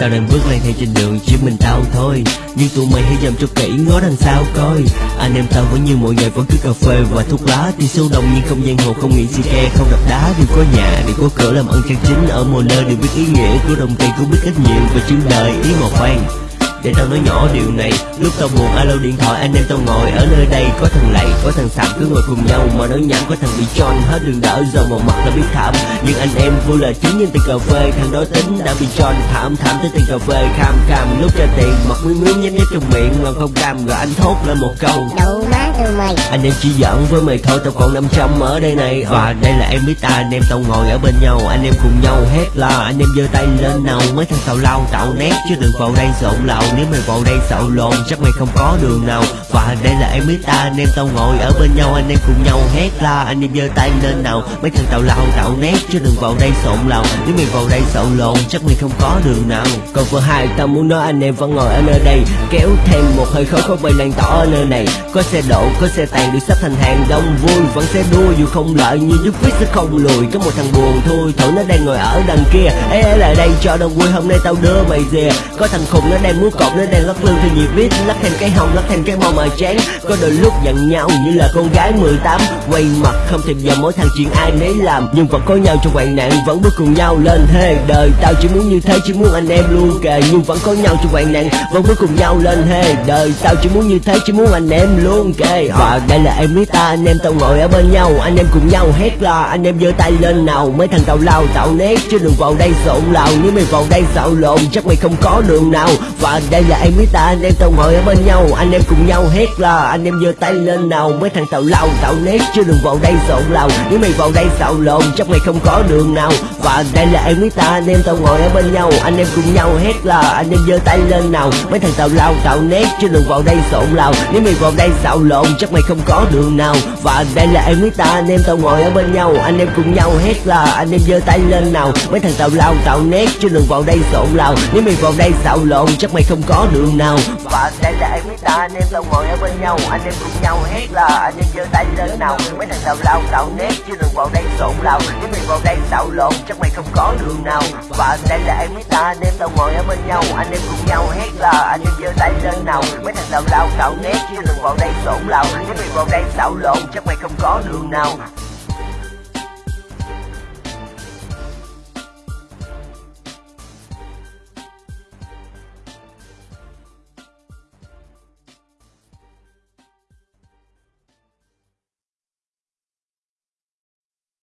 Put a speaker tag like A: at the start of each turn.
A: Tao đang bước lên theo trên đường, chỉ mình tao thôi. Nhưng tụi mày hãy dầm cho kỹ ngó đằng sau coi. Anh em tao vẫn như mọi ngày vẫn cứ cà phê và thuốc lá. Thì sâu đồng nhưng không giang hồ, không nghĩ xì ke không đập đá Đều có nhà đều có cửa làm ăn chân chính. Ở mọi nơi đều biết ý nghĩa của đồng tiền, cũng biết cách nhiệm và chương đời. Ý mà khoan để tao nói nhỏ điều này Lúc tao buồn alo điện thoại anh em tao ngồi ở nơi đây. Có thằng lạy, có thằng sạm cứ ngồi cùng nhau Mà nói nhảm. Có thằng bị tròn hết đường đỡ Giờ một mặt là biết thảm. Nhưng anh em vui là chính nhân tiền cà phê. Thằng đó tính đã bị tròn thảm thảm tới tiền cà phê. Kham kham lúc ra tiền mặt miếng miếng nhét nhét trong miệng. Mà không cam rồi anh thốt lên một câu.
B: Đậu má tụi mày?
A: Anh em chỉ giỡn với mày thôi tao còn 500 ở đây này. Và đây là em biết ta anh em tao ngồi ở bên nhau. Anh em cùng nhau hét la anh em giơ tay lên nào. Mấy thằng tào lao tạo nét chứ đừng vào đây xộn lậu nếu mày vào đây xạo lộn, chắc mày không có đường nào. Và đây là em biết ta, anh em tao ngồi ở bên nhau, Anh em cùng nhau hét la, anh em giơ tay lên nào. Mấy thằng tào lao tạo nét, chứ đừng vào đây xộn lòng. Nếu mày vào đây xạo lộn, chắc mày không có đường nào. Còn vừa hai, tao muốn nói anh em vẫn ngồi ở nơi đây. Kéo thêm một hơi khói khói bay lan tỏ ở nơi này. Có xe đổ, có xe tàn, được sắp thành hàng đông vui. Vẫn sẽ đua dù không lợi như giúp viết sẽ không lùi. Có một thằng buồn thôi thử nó đang ngồi ở đằng kia. Ê ê, lại đây, cho đông vui, hôm nay tao đưa mày về. Có thằng khùng, nó đang muốn cột nó đang lắc lư thì nhiều beat lắc thêm cái hông lắc thêm cái mông mà chán có đôi lúc giận nhau như là con gái 18 quay mặt không thèm giờ mỗi thằng chuyện ai nấy làm. Nhưng vẫn có nhau trong hoạn nạn, vẫn bước cùng nhau lên thế đời. Tao chỉ muốn như thế, chỉ muốn anh em luôn kề. Nhưng vẫn có nhau trong hoạn nạn, vẫn bước cùng nhau lên thế đời. Tao chỉ muốn như thế, chỉ muốn anh em luôn kề. Và đây là em với ta, anh em tao ngồi ở bên nhau. Anh em cùng nhau hét la, anh em giơ tay lên nào. Mấy thằng tàu lao tạo nét, chứ đừng vào đây xộn lào. Nếu mày vào đây xạo lộn, chắc mày không có đường nào. Và đây là em với ta anh em tao hội ở bên nhau. Anh em cùng nhau hét là anh em giơ tay lên nào. Mấy thằng tàu lao tạo nét. Chứ đừng vào đây xộn lào nếu mày vào đây xạo lộn, chắc mày không có đường nào. Và đây là em với ta anh em tao ngồi ở bên nhau. Anh em cùng nhau hét là anh em giơ tay lên nào. Mấy thằng tàu lao tạo nét. Chứ đừng vào đây xộn lào nếu mày vào đây xạo lộn, chắc mày không có đường nào. Và đây là em với ta anh em tao ngồi ở bên nhau. Anh em cùng nhau hét là anh em giơ tay lên nào. Mấy thằng tàu lao tạo nét. Chứ đừng vào đây xộn lào nếu mày vào đây xạo lộn, chắc mày không có đường nào. Và đây là em biết ta, anh em tao ngồi ở bên nhau, anh em cùng nhau hét là anh em giơ tay lên nào. Mấy thằng tào lao tạo nét chứ đừng vào đây xộn lào. Nếu mày vào đây xạo lộn, chắc mày không có đường nào. Và đây là em biết ta, anh em tao ngồi ở bên nhau, anh em cùng nhau hét là anh em giơ tay lên nào. Mấy thằng tào lao tạo nét chứ đừng vào đây xộn lào. Nếu mày vào đây xạo lộn, chắc mày không có đường nào.